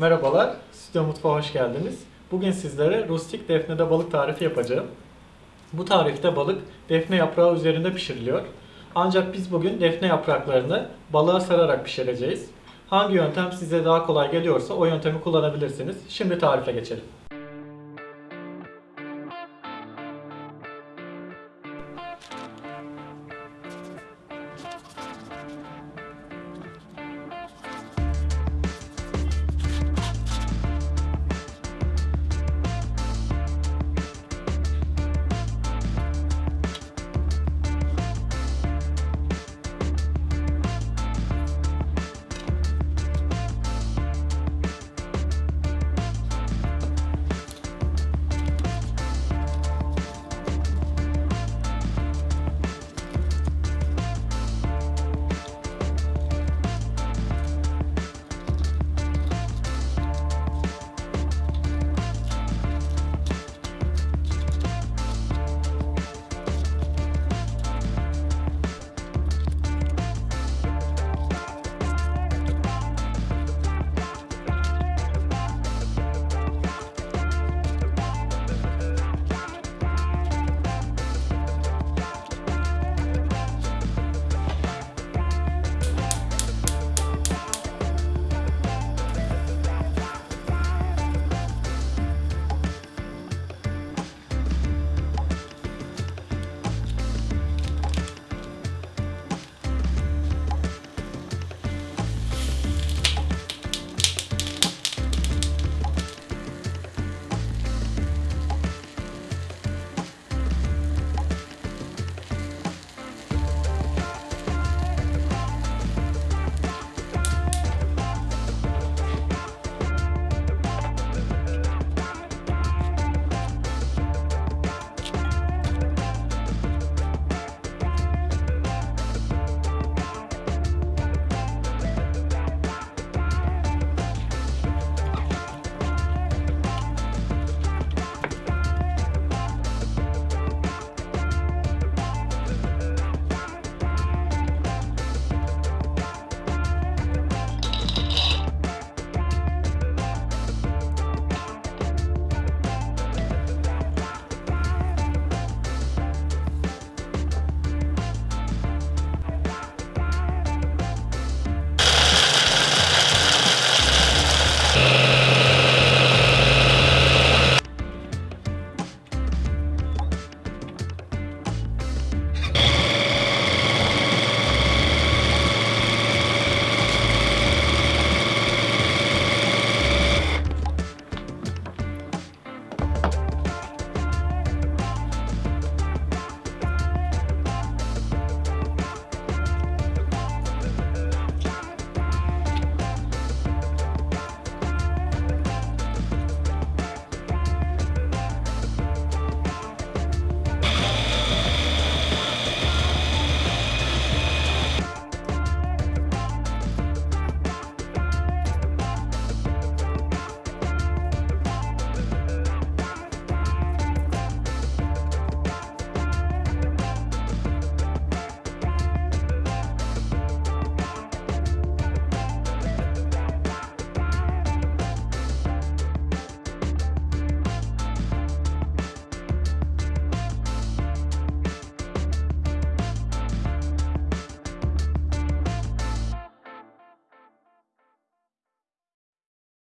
Merhabalar, Stüdyo Mutfağı hoş geldiniz. Bugün sizlere rustik defnede balık tarifi yapacağım. Bu tarifte balık defne yaprağı üzerinde pişiriliyor. Ancak biz bugün defne yapraklarını balığa sararak pişireceğiz. Hangi yöntem size daha kolay geliyorsa o yöntemi kullanabilirsiniz. Şimdi tarife geçelim.